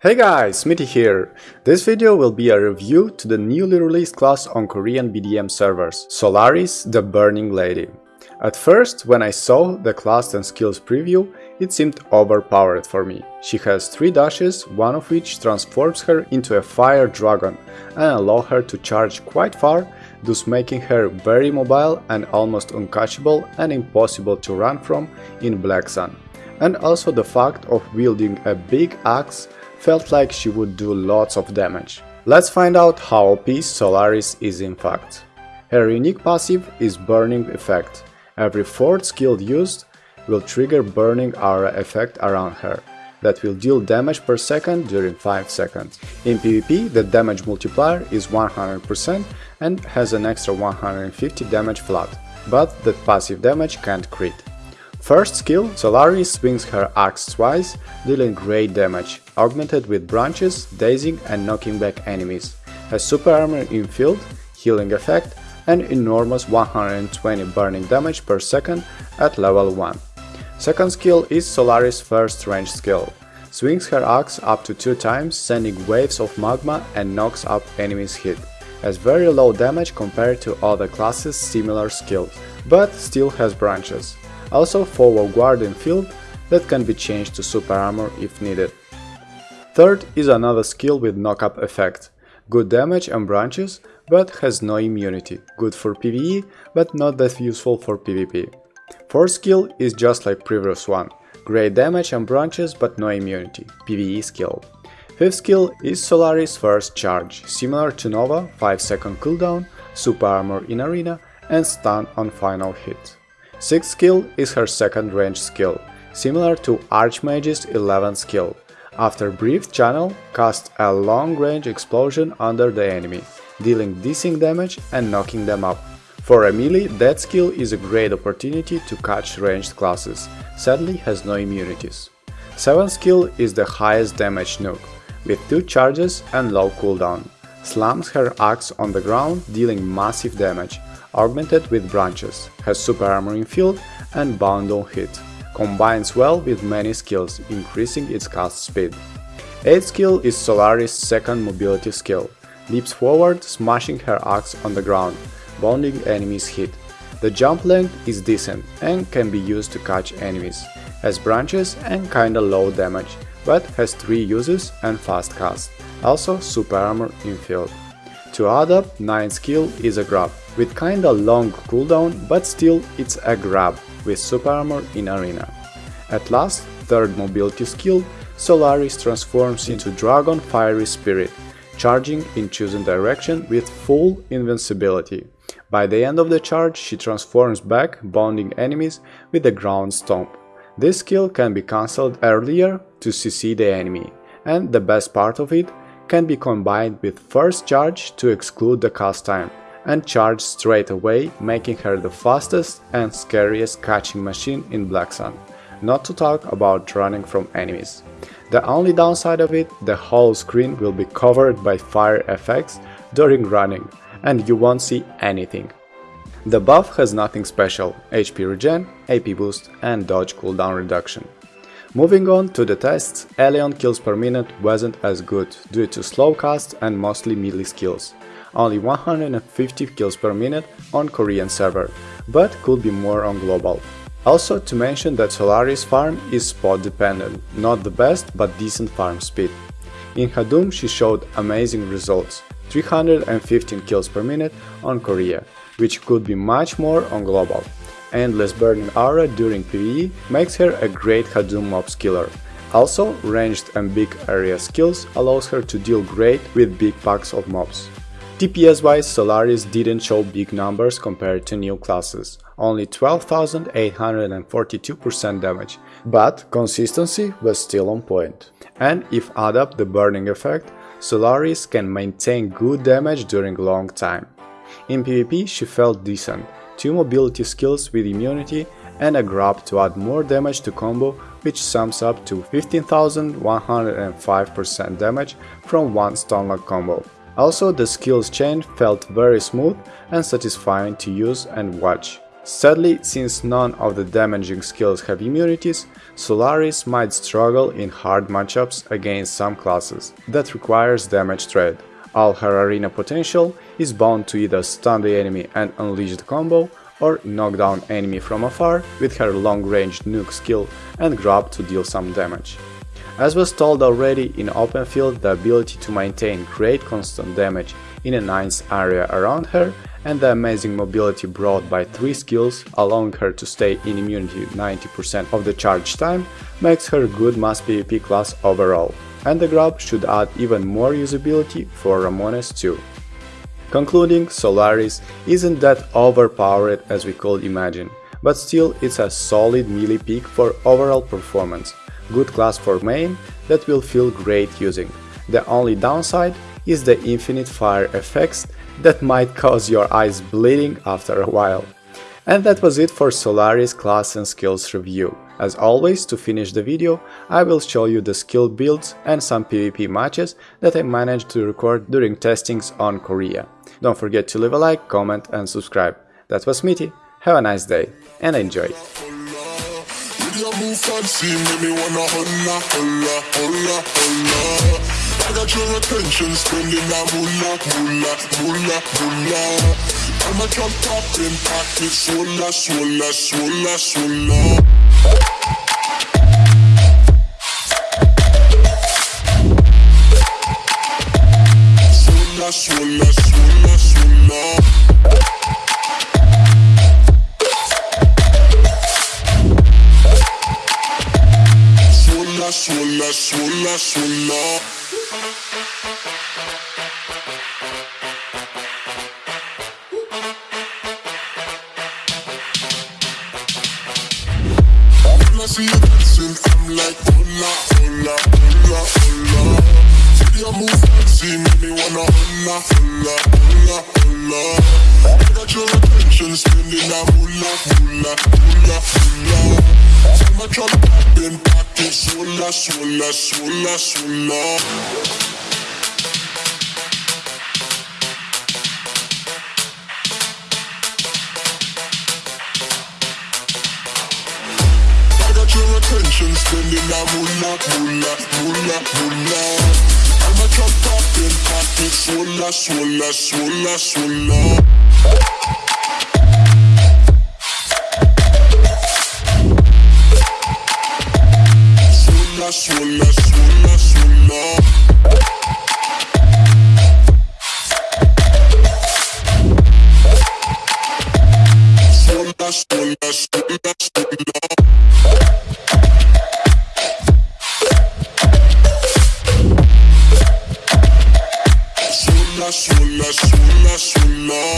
Hey guys, Smitty here! This video will be a review to the newly released class on Korean BDM servers, Solaris the Burning Lady. At first, when I saw the class and skills preview, it seemed overpowered for me. She has 3 dashes, one of which transforms her into a fire dragon and allow her to charge quite far, thus making her very mobile and almost uncatchable and impossible to run from in Black Sun. And also the fact of wielding a big axe felt like she would do lots of damage. Let's find out how OP Solaris is in fact. Her unique passive is Burning Effect. Every fourth skill used will trigger Burning Aura effect around her that will deal damage per second during 5 seconds. In PvP, the damage multiplier is 100% and has an extra 150 damage flat, but that passive damage can't crit. First skill, Solaris swings her axe twice, dealing great damage, augmented with branches, dazing and knocking back enemies. Has super armor in field, healing effect, and enormous 120 burning damage per second at level 1. Second skill is Solaris' first range skill. Swings her axe up to 2 times, sending waves of magma and knocks up enemies hit. Has very low damage compared to other classes' similar skills, but still has branches also forward guardian field that can be changed to super armor if needed. Third is another skill with knock-up effect, good damage and branches, but has no immunity, good for PvE, but not that useful for PvP. Fourth skill is just like previous one, great damage and branches but no immunity, PvE skill. Fifth skill is Solaris' first charge, similar to Nova, 5 second cooldown, super armor in arena and stun on final hit. Sixth skill is her second range skill, similar to Archmage's 11th skill. After brief channel, cast a long-range explosion under the enemy, dealing decent damage and knocking them up. For a melee, that skill is a great opportunity to catch ranged classes, sadly has no immunities. 7th skill is the highest damage nuke, with 2 charges and low cooldown. Slams her axe on the ground, dealing massive damage, augmented with branches, has super armor in field and bound on hit. Combines well with many skills, increasing its cast speed. 8th skill is Solaris' second mobility skill. Leaps forward, smashing her axe on the ground, bounding enemies hit. The jump length is decent and can be used to catch enemies. Has branches and kinda low damage, but has 3 uses and fast cast. Also super armor in field. To add up, 9th skill is a grab, with kinda long cooldown, but still it's a grab, with super armor in arena. At last, third mobility skill, Solaris transforms into Dragon Fiery Spirit, charging in chosen direction with full invincibility. By the end of the charge, she transforms back, bonding enemies with a ground stomp. This skill can be cancelled earlier to CC the enemy, and the best part of it, can be combined with first charge to exclude the cast time, and charge straight away, making her the fastest and scariest catching machine in Black Sun, not to talk about running from enemies. The only downside of it, the whole screen will be covered by fire effects during running, and you won't see anything. The buff has nothing special, HP regen, AP boost and dodge cooldown reduction. Moving on to the tests, Elion kills per minute wasn't as good due to slow cast and mostly melee skills. Only 150 kills per minute on Korean server, but could be more on global. Also to mention that Solaris farm is spot dependent, not the best but decent farm speed. In Hadum she showed amazing results, 315 kills per minute on Korea, which could be much more on global. Endless Burning Aura during PvE makes her a great Hadum mobs killer. Also, ranged and big area skills allows her to deal great with big packs of mobs. DPS wise, Solaris didn't show big numbers compared to new classes, only 12,842% damage, but consistency was still on point. And if add up the burning effect, Solaris can maintain good damage during long time. In PvP she felt decent, 2 mobility skills with immunity and a grab to add more damage to combo which sums up to 15,105% damage from one stunlock combo. Also the skills chain felt very smooth and satisfying to use and watch. Sadly, since none of the damaging skills have immunities, Solaris might struggle in hard matchups against some classes that requires damage trade. All her arena potential is bound to either stun the enemy and unleash the combo, or knock down enemy from afar with her long-range nuke skill and grab to deal some damage. As was told already in open field, the ability to maintain great constant damage in a nice area around her and the amazing mobility brought by 3 skills, allowing her to stay in immunity 90% of the charge time, makes her good mass PvP class overall, and the grab should add even more usability for Ramones too. Concluding, Solaris isn't that overpowered as we could imagine, but still it's a solid melee pick for overall performance, good class for main that will feel great using. The only downside is the infinite fire effects that might cause your eyes bleeding after a while. And that was it for Solaris class and skills review. As always, to finish the video, I will show you the skill builds and some PvP matches that I managed to record during testings on Korea. Don't forget to leave a like, comment and subscribe. That was Smitty, have a nice day and enjoy! I got your attention, spending that moolah, moolah, moolah, moolah. I'm a drop top in pocket, swolla, swolla, swolla, swolla. Swolla, swolla, swolla, swolla. Swolla, swolla, swolla, see you dancing, I'm like. See move make me wanna. I got your attention, spending that moolah, moolah, moolah, moolah. So much on popping, pocket, swola, swola, swola, swola. Attention, spending that moolah, moolah, moolah, moolah. I'm a drop popping, swola, swola, swola, swola. Swola, swola, swola, swola. Swola, sola, sola, sola.